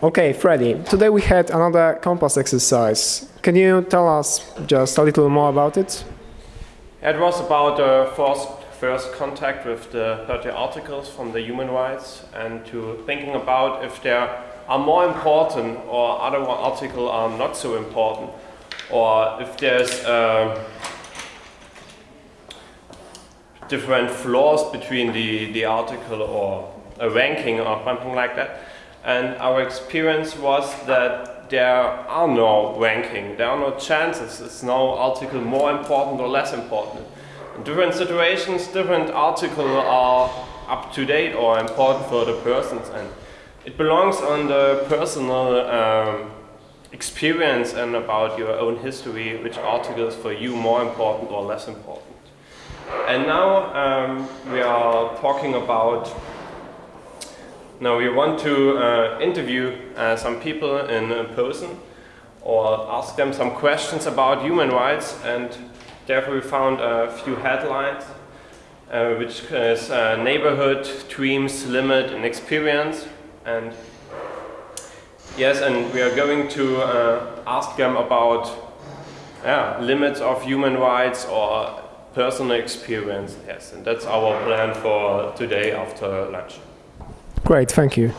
Okay, Freddy, today we had another compass exercise. Can you tell us just a little more about it? It was about the first, first contact with the 30 articles from the human rights and to thinking about if there are more important or other articles are not so important or if there's uh, different flaws between the, the article or a ranking or something like that. And our experience was that there are no ranking, there are no chances, it's no article more important or less important. In different situations, different articles are up to date or important for the persons and it belongs on the personal um, experience and about your own history, which articles for you more important or less important. And now um, we are talking about, now we want to uh, interview uh, some people in person or ask them some questions about human rights and therefore we found a few headlines uh, which is uh, neighborhood, dreams, limit and experience and yes and we are going to uh, ask them about yeah, limits of human rights or personal experience, yes, and that's our plan for today after lunch. Great, thank you.